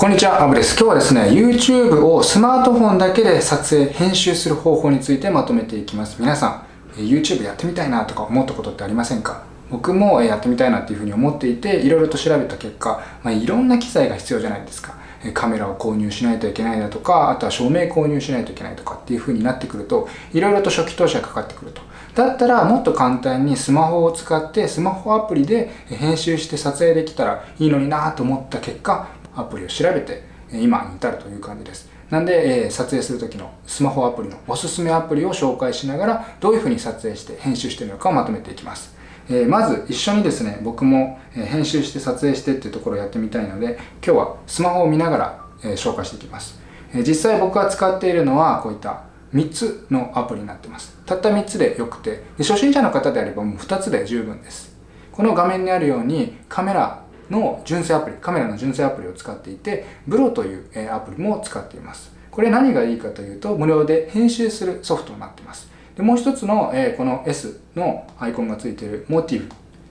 こんにちは、アブです。今日はですね、YouTube をスマートフォンだけで撮影、編集する方法についてまとめていきます。皆さん、YouTube やってみたいなとか思ったことってありませんか？僕もやってみたいなっていうふうに思っていて、いろいろと調べた結果、まあ、いろんな機材が必要じゃないですか。カメラを購入しないといけないだとか、あとは照明購入しないといけないとかっていう風になってくると、いろいろと初期投資がかかってくると。だったらもっと簡単にスマホを使ってスマホアプリで編集して撮影できたらいいのになと思った結果、アプリを調べて今に至るという感じです。なんで、えー、撮影する時のスマホアプリのおすすめアプリを紹介しながらどういうふうに撮影して編集しているのかをまとめていきます。えー、まず一緒にですね、僕も編集して撮影してっていうところをやってみたいので、今日はスマホを見ながら、えー、紹介していきます。え実際僕が使っているのはこういった3つのアプリになってます。たった3つでよくて、初心者の方であればもう2つで十分です。この画面にあるようにカメラの純正アプリ、カメラの純正アプリを使っていて、ブロというアプリも使っています。これ何がいいかというと、無料で編集するソフトになっています。でもう一つの、えこの S のアイコンがついている Motive っ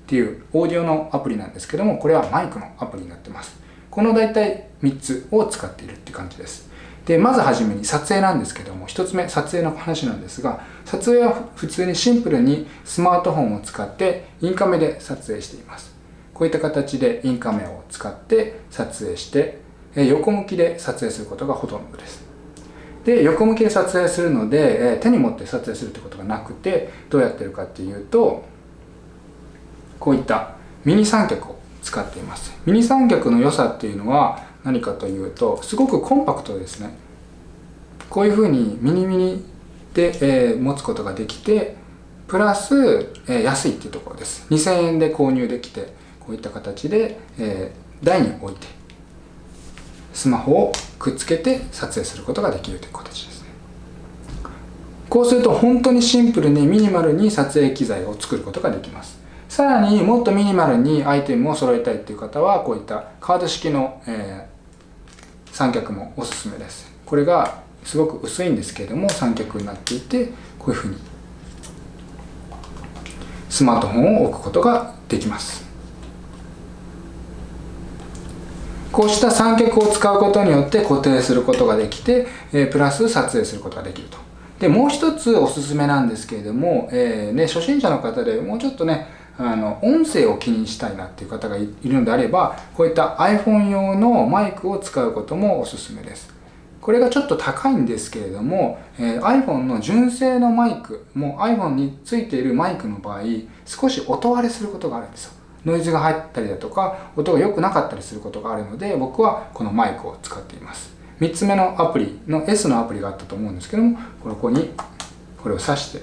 ていうオーディオのアプリなんですけども、これはマイクのアプリになってます。この大体3つを使っているって感じです。で、まずはじめに撮影なんですけども、1つ目、撮影の話なんですが、撮影は普通にシンプルにスマートフォンを使ってインカメで撮影しています。こういった形でインカメを使って撮影して横向きで撮影することがほとんどです。で横向きで撮影するので手に持って撮影するってことがなくてどうやってるかっていうとこういったミニ三脚を使っています。ミニ三脚の良さっていうのは何かというとすごくコンパクトですね。こういうふうにミニミニで、えー、持つことができてプラス、えー、安いっていうところです。2000円で購入できてこういった形で、えー、台に置いてスマホをくっつけて撮影することができるという形ですね。こうすると本当にシンプルにミニマルに撮影機材を作ることができます。さらにもっとミニマルにアイテムを揃えたいという方はこういったカード式の、えー、三脚もおすすめです。これがすごく薄いんですけれども三脚になっていてこういうふうにスマートフォンを置くことができます。こうした三脚を使うことによって固定することができて、えプラス撮影することができると。で、もう一つおすすめなんですけれども、えー、ね、初心者の方でもうちょっとね、あの、音声を気にしたいなっていう方がいるのであれば、こういった iPhone 用のマイクを使うこともおすすめです。これがちょっと高いんですけれども、えー、iPhone の純正のマイク、もう iPhone についているマイクの場合、少し音割れすることがあるんですよ。ノイズが入ったりだとか音が良くなかったりすることがあるので僕はこのマイクを使っています。3つ目のアプリの S のアプリがあったと思うんですけどもここにこれを挿して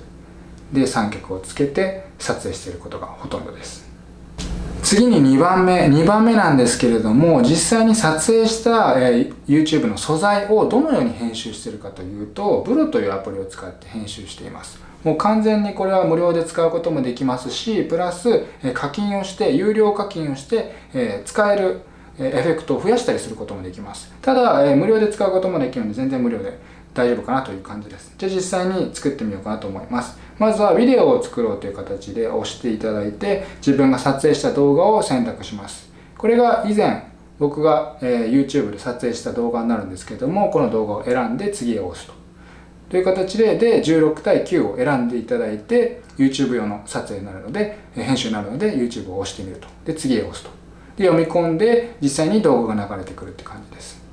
で三脚をつけて撮影していることがほとんどです。次に2番目2番目なんですけれども実際に撮影した、え YouTube の素材をどのように編集しているかというとブロというアプリを使って編集しています。もう完全にこれは無料で使うこともできますし、プラス課金をして、有料課金をして、え使えるエフェクトを増やしたりすることもできます。ただ、え無料で使うこともできるので、全然無料で大丈夫かなという感じです。じゃあ実際に作ってみようかなと思います。まずはビデオを作ろうという形で押していただいて、自分が撮影した動画を選択します。これが以前、僕が、え YouTube で撮影した動画になるんですけども、この動画を選んで次へ押すと。という形で、で、16対9を選んでいただいて、YouTube 用の撮影になるので、編集になるので、YouTube を押してみると。で、次へ押すと。で、読み込んで、実際に動画が流れてくるって感じです。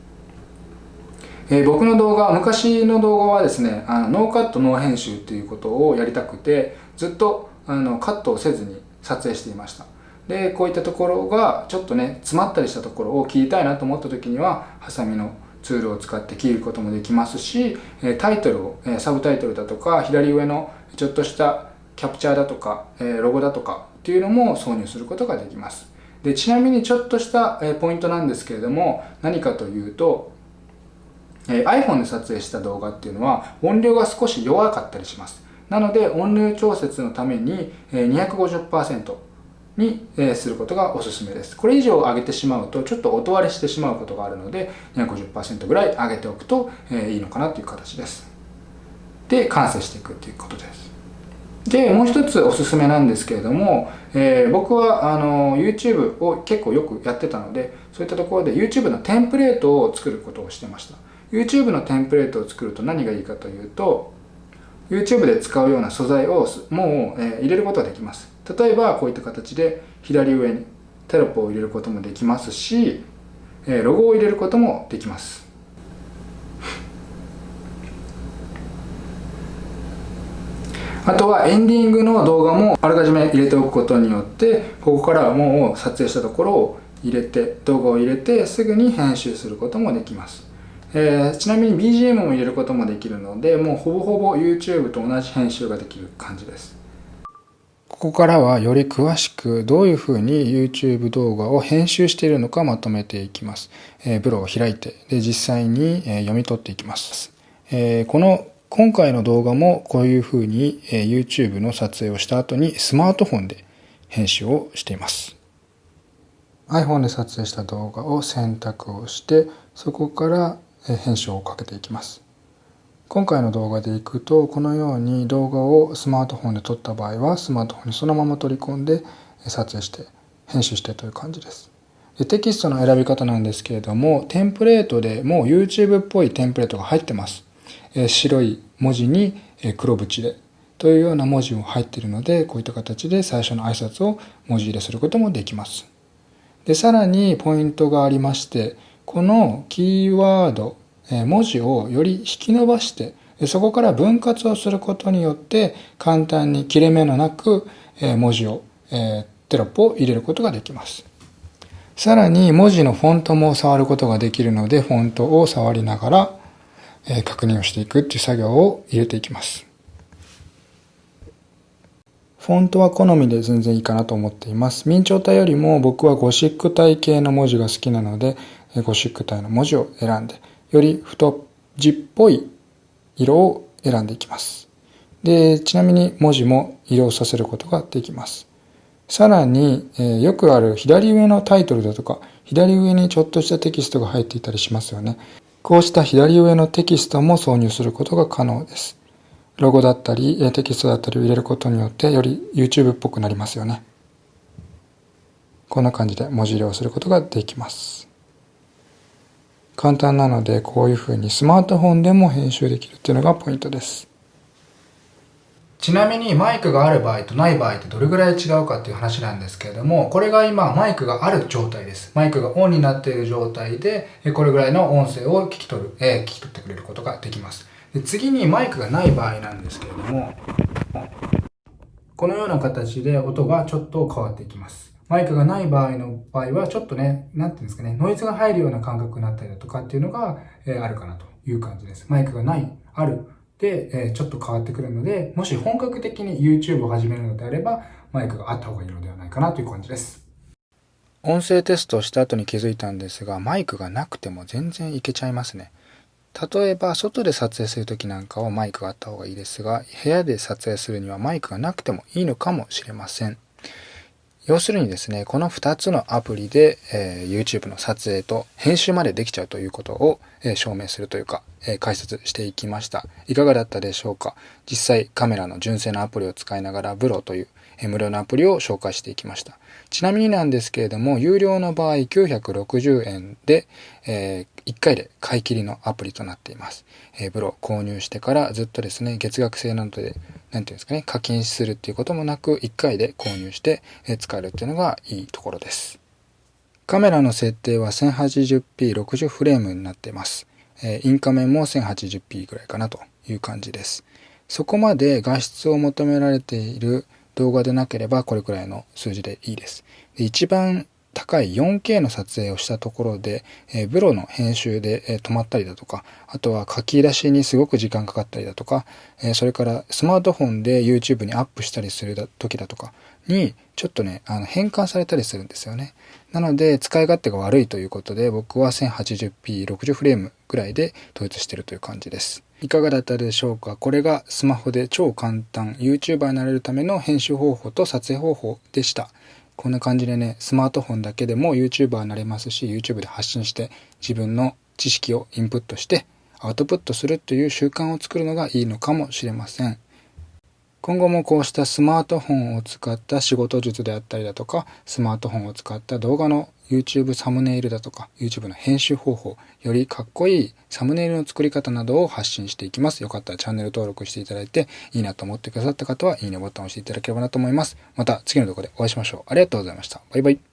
えー、僕の動画、昔の動画はですね、あのノーカット、ノー編集っていうことをやりたくて、ずっとあのカットをせずに撮影していました。で、こういったところがちょっとね、詰まったりしたところを切りたいなと思った時には、ハサミのツールを使って切ることもできますし、タイトルを、サブタイトルだとか、左上のちょっとしたキャプチャーだとか、ロゴだとかっていうのも挿入することができます。で、ちなみにちょっとしたポイントなんですけれども、何かというと、iPhone で撮影した動画っていうのは音量が少し弱かったりします。なので音量調節のために250%、に、えすることがおすすめです。これ以上上げてしまうと、ちょっと音割れしてしまうことがあるので、250%ぐらい上げておくと、えいいのかなという形です。で、完成していくっていうことです。で、もう一つおすすめなんですけれども、えー、僕はあの YouTube を結構よくやってたので、そういったところで YouTube のテンプレートを作ることをしてました。YouTube のテンプレートを作ると何がいいかというと、YouTube で使うような素材をもう、えー、入れることができます。例えばこういった形で左上にテロップを入れることもできますし、ロゴを入れることもできます。あとはエンディングの動画もあらかじめ入れておくことによってここからもう撮影したところを入れて動画を入れてすぐに編集することもできます、えー、ちなみに BGM も入れることもできるのでもうほぼほぼ YouTube と同じ編集ができる感じですここからはより詳しくどういうふうに YouTube 動画を編集しているのかまとめていきます。えー、ブロを開いてで実際に、え読み取っていきます。えー、この今回の動画もこういうふうに YouTube の撮影をした後にスマートフォンで編集をしています。iPhone で撮影した動画を選択をしてそこから編集をかけていきます。今回の動画でいくとこのように動画をスマートフォンで撮った場合はスマートフォンにそのまま取り込んで撮影して編集してという感じです。でテキストの選び方なんですけれどもテンプレートでもう YouTube っぽいテンプレートが入ってますえ。白い文字に黒縁でというような文字も入っているのでこういった形で最初の挨拶を文字入れすることもできます。でさらにポイントがありましてこのキーワード文字をより引き伸ばしてそこから分割をすることによって簡単に切れ目のなく文字をテロップを入れることができます。さらに文字のフォントも触ることができるのでフォントを触りながら確認をしていくっていう作業を入れていきます。フォントは好みで全然いいかなと思っています。明朝体よりも僕はゴシック体系の文字が好きなので、ゴシック体の文字を選んで、より太字っぽい色を選んでいきます。で、ちなみに文字も色をさせることができます。さらに、えー、よくある左上のタイトルだとか、左上にちょっとしたテキストが入っていたりしますよね。こうした左上のテキストも挿入することが可能です。ロゴだったり、テキストだったりを入れることによって、より YouTube っぽくなりますよね。こんな感じで文字入れをすることができます。簡単なので、こういうふうにスマートフォンでも編集できるっていうのがポイントです。ちなみにマイクがある場合とない場合ってどれぐらい違うかっていう話なんですけれども、これが今マイクがある状態です。マイクがオンになっている状態で、これぐらいの音声を聞き取る、えー、聞き取ってくれることができます。で次にマイクがない場合なんですけれども、このような形で音がちょっと変わっていきます。マイクがない場合の場合は、ちょっとね、なんていうんですかね、ノイズが入るような感覚になったりだとかっていうのが、え、あるかなという感じです。マイクがない、あるで、えちょっと変わってくるので、もし本格的に YouTube を始めるのであれば、マイクがあった方がいいのではないかなという感じです。音声テストをした後に気づいたんですが、マイクがなくても全然いけちゃいますね。例えば、外で撮影する時なんかはマイクがあった方がいいですが、部屋で撮影するにはマイクがなくてもいいのかもしれません。要するにですね、この2つのアプリで、えー、YouTube の撮影と編集までできちゃうということを、えー、証明するというか、えー、解説していきました。いかがだったでしょうか？実際カメラの純正のアプリを使いながら、ブロという、え無料のアプリを紹介していきました。ちなみになんですけれども、有料の場合960円で、え1回で買い切りのアプリとなっています。えー、ブロ購入してからずっとですね、月額制なので、なんていうんですかね、課金するっていうこともなく、1回で購入して使えるっていうのがいいところです。カメラの設定は 1080p60 フレームになっています。インカメも 1080p ぐらいかなという感じです。そこまで画質を求められている動画でなければこれくらいの数字でいいです。で一番高い 4K の撮影をしたところで、えー、ブロの編集で、えー、止まったりだとか、あとは書き出しにすごく時間かかったりだとか、えー、それからスマートフォンで YouTube にアップしたりする時だとかに、ちょっとね、あの変換されたりするんですよね。なので、使い勝手が悪いということで、僕は 1080p60 フレームぐらいで統一してるという感じです。いかがだったでしょうか？これがスマホで超簡単 YouTuber になれるための編集方法と撮影方法でした。こんな感じでね、スマートフォンだけでも YouTuber になれますし、YouTube で発信して自分の知識をインプットしてアウトプットするという習慣を作るのがいいのかもしれません。今後もこうしたスマートフォンを使った仕事術であったりだとか、スマートフォンを使った動画の YouTube サムネイルだとか、YouTube の編集方法、よりかっこいいサムネイルの作り方などを発信していきます。よかったらチャンネル登録していただいて、いいなと思ってくださった方は、いいねボタンを押していただければなと思います。また次の動画でお会いしましょう。ありがとうございました。バイバイ。